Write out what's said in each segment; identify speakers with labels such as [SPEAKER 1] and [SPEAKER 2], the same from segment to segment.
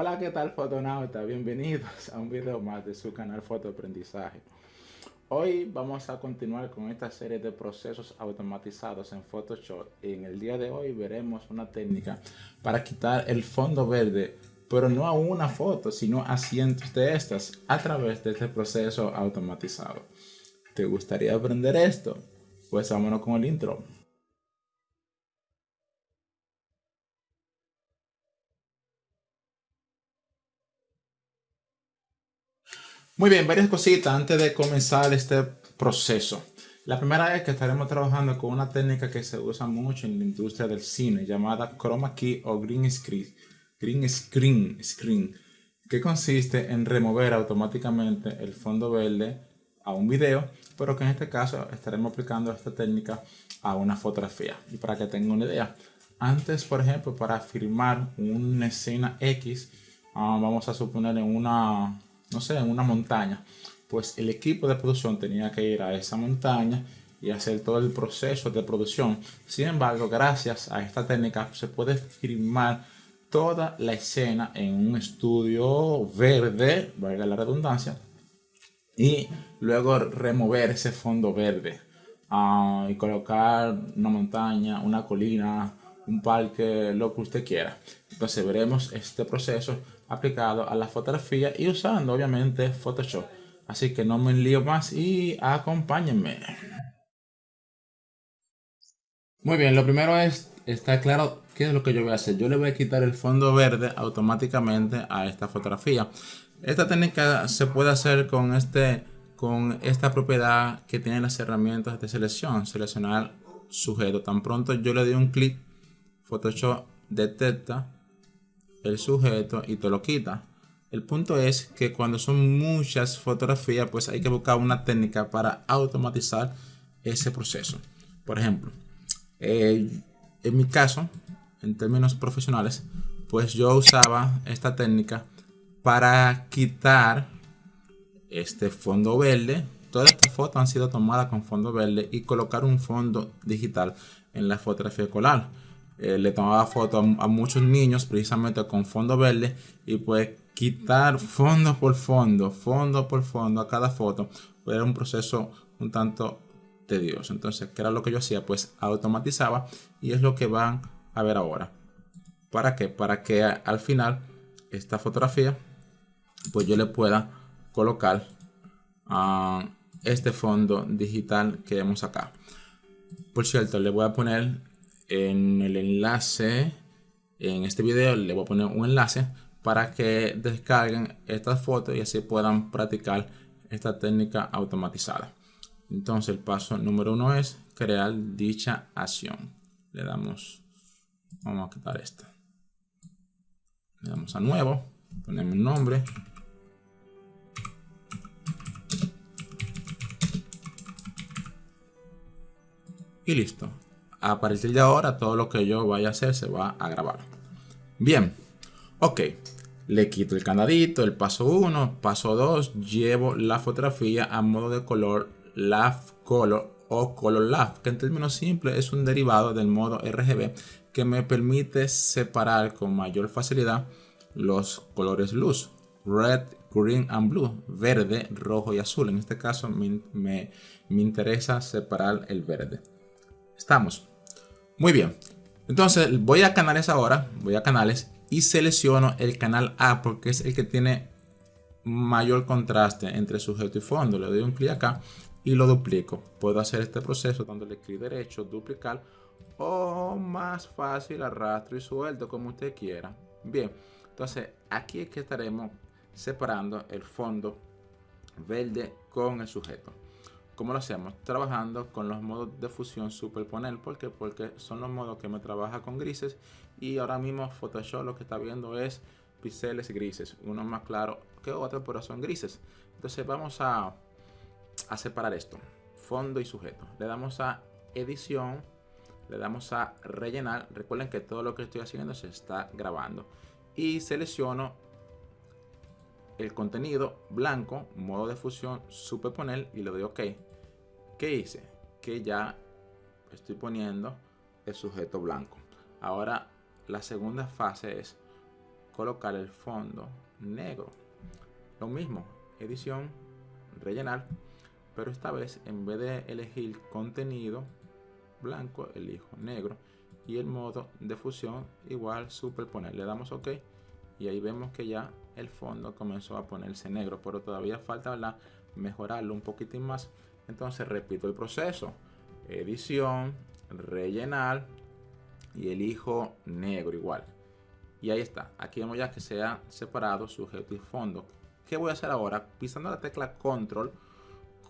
[SPEAKER 1] Hola, ¿qué tal fotonauta? Bienvenidos a un video más de su canal Fotoaprendizaje. Hoy vamos a continuar con esta serie de procesos automatizados en Photoshop. En el día de hoy veremos una técnica para quitar el fondo verde, pero no a una foto, sino a cientos de estas a través de este proceso automatizado. ¿Te gustaría aprender esto? Pues vámonos con el intro. Muy bien, varias cositas antes de comenzar este proceso. La primera es que estaremos trabajando con una técnica que se usa mucho en la industria del cine llamada chroma key o green screen, green screen, screen que consiste en remover automáticamente el fondo verde a un video, pero que en este caso estaremos aplicando esta técnica a una fotografía. Y para que tengan una idea, antes, por ejemplo, para filmar una escena X, ah, vamos a suponer en una no sé, en una montaña, pues el equipo de producción tenía que ir a esa montaña y hacer todo el proceso de producción. Sin embargo, gracias a esta técnica se puede filmar toda la escena en un estudio verde, valga la redundancia, y luego remover ese fondo verde ah, y colocar una montaña, una colina, un parque, lo que usted quiera. Entonces veremos este proceso aplicado a la fotografía y usando obviamente Photoshop. Así que no me lío más y acompáñenme. Muy bien, lo primero es, está claro qué es lo que yo voy a hacer. Yo le voy a quitar el fondo verde automáticamente a esta fotografía. Esta técnica se puede hacer con, este, con esta propiedad que tienen las herramientas de selección. Seleccionar sujeto. Tan pronto yo le doy un clic, Photoshop detecta el sujeto y te lo quita. El punto es que cuando son muchas fotografías, pues hay que buscar una técnica para automatizar ese proceso. Por ejemplo, eh, en mi caso, en términos profesionales, pues yo usaba esta técnica para quitar este fondo verde. Todas estas fotos han sido tomadas con fondo verde y colocar un fondo digital en la fotografía escolar. Eh, le tomaba fotos a, muchos niños precisamente con fondo verde y pues quitar fondo por fondo, fondo por fondo a cada foto pues era un proceso un tanto tedioso. Entonces, ¿qué era lo que yo hacía? Pues automatizaba y es lo que van a ver ahora. ¿Para qué? Para que al final esta fotografía pues yo le pueda colocar a este fondo digital que vemos acá. Por cierto, le voy a poner en el enlace, en este video le voy a poner un enlace para que descarguen estas fotos y así puedan practicar esta técnica automatizada. Entonces el paso número uno es crear dicha acción. Le damos, vamos a quitar esta. Le damos a nuevo, ponemos un nombre. Y listo a partir de ahora todo lo que yo vaya a hacer se va a grabar. Bien, ok. Le quito el candadito, el paso 1, paso 2, llevo la fotografía a modo de color LAF Color o Color LAF, que en términos simples es un derivado del modo RGB que me permite separar con mayor facilidad los colores luz, red, green and blue, verde, rojo y azul. En este caso me, me interesa separar el verde. Estamos. Muy bien. Entonces voy a canales ahora. Voy a canales y selecciono el canal A porque es el que tiene mayor contraste entre sujeto y fondo. Le doy un clic acá y lo duplico. Puedo hacer este proceso dándole clic derecho, duplicar o más fácil arrastro y suelto como usted quiera. Bien, entonces aquí es que estaremos separando el fondo verde con el sujeto. ¿Cómo lo hacemos? Trabajando con los modos de fusión superponer. ¿Por qué? Porque son los modos que me trabaja con grises. Y ahora mismo Photoshop lo que está viendo es píxeles grises. Uno más claro que otro, pero son grises. Entonces vamos a, a separar esto. Fondo y sujeto. Le damos a edición. Le damos a rellenar. Recuerden que todo lo que estoy haciendo se está grabando. Y selecciono el contenido blanco, modo de fusión, superponer y le doy OK. ¿Qué hice? Que ya estoy poniendo el sujeto blanco. Ahora la segunda fase es colocar el fondo negro. Lo mismo, edición, rellenar, pero esta vez en vez de elegir contenido blanco, elijo negro y el modo de fusión igual superponer. Le damos OK y ahí vemos que ya el fondo comenzó a ponerse negro, pero todavía falta mejorarlo un poquitín más. Entonces repito el proceso, edición, rellenar y elijo negro igual. Y ahí está, aquí vemos ya que se ha separado sujeto y fondo. ¿Qué voy a hacer ahora? Pisando la tecla control,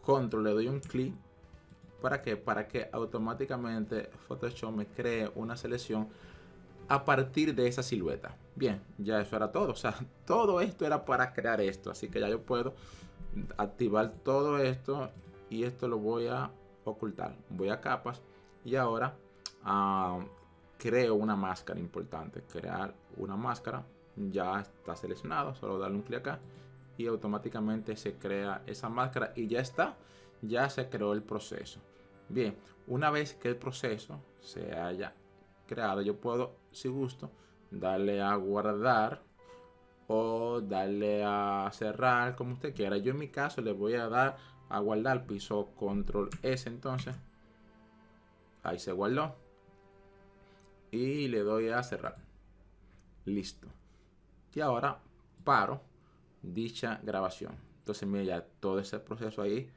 [SPEAKER 1] control le doy un clic. ¿Para qué? Para que automáticamente Photoshop me cree una selección a partir de esa silueta. Bien, ya eso era todo. O sea, todo esto era para crear esto. Así que ya yo puedo activar todo esto y esto lo voy a ocultar. Voy a capas y ahora ah, creo una máscara importante. Crear una máscara. Ya está seleccionado. Solo darle un clic acá y automáticamente se crea esa máscara y ya está, ya se creó el proceso. Bien, una vez que el proceso se haya creado, yo puedo, si gusto, darle a guardar o darle a cerrar como usted quiera. Yo en mi caso le voy a dar a guardar piso control S entonces. Ahí se guardó. Y le doy a cerrar. Listo. Y ahora paro dicha grabación. Entonces, mira, ya todo ese proceso ahí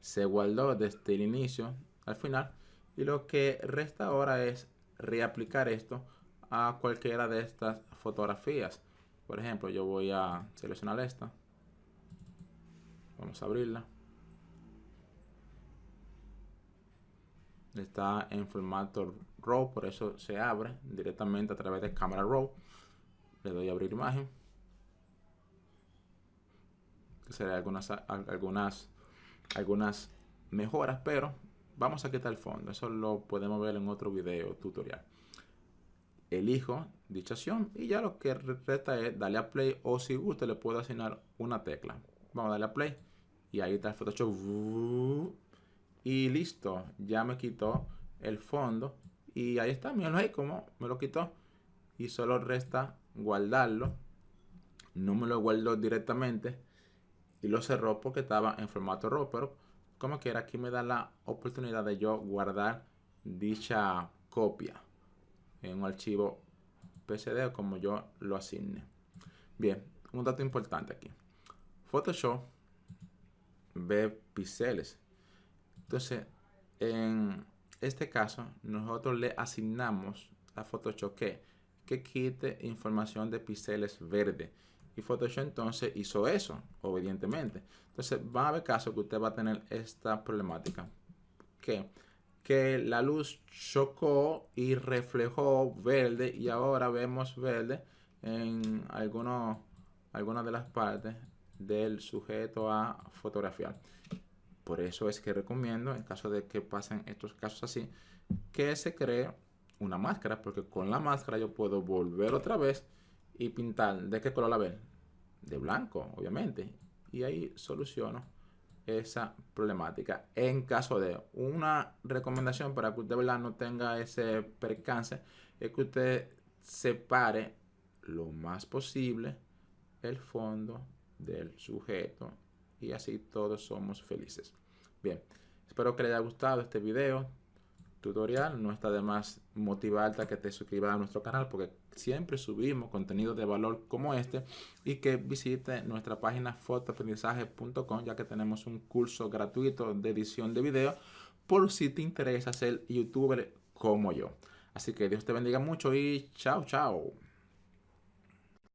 [SPEAKER 1] se guardó desde el inicio al final. Y lo que resta ahora es reaplicar esto a cualquiera de estas fotografías. Por ejemplo, yo voy a seleccionar esta. Vamos a abrirla. Está en formato RAW, por eso se abre directamente a través de cámara RAW. Le doy a abrir imagen será algunas, algunas, algunas mejoras, pero vamos a quitar el fondo. Eso lo podemos ver en otro video tutorial. Elijo dicha acción y ya lo que resta es darle a play o si gusta le puedo asignar una tecla. Vamos a darle a play y ahí está el Photoshop. Y listo, ya me quitó el fondo y ahí está, mírenlo ahí como me lo quitó y solo resta guardarlo. No me lo guardo directamente y lo cerró porque estaba en formato RAW, pero como quiera aquí me da la oportunidad de yo guardar dicha copia en un archivo PSD como yo lo asigne. Bien, un dato importante aquí. Photoshop ve píxeles. Entonces, en este caso, nosotros le asignamos a Photoshop que, que quite información de píxeles verde. Y Photoshop entonces hizo eso, obedientemente. Entonces va a haber casos que usted va a tener esta problemática. Que, que la luz chocó y reflejó verde y ahora vemos verde en algunos, algunas de las partes del sujeto a fotografiar. Por eso es que recomiendo, en caso de que pasen estos casos así, que se cree una máscara, porque con la máscara yo puedo volver otra vez y pintar. ¿De qué color la ven? De blanco, obviamente. Y ahí soluciono esa problemática. En caso de una recomendación para que usted no tenga ese percance, es que usted separe lo más posible el fondo del sujeto y así todos somos felices. Bien, espero que les haya gustado este video tutorial. No está de más motivarte a que te suscribas a nuestro canal porque siempre subimos contenido de valor como este y que visite nuestra página fotoaprendizaje.com ya que tenemos un curso gratuito de edición de video por si te interesa ser youtuber como yo. Así que Dios te bendiga mucho y chao, chao.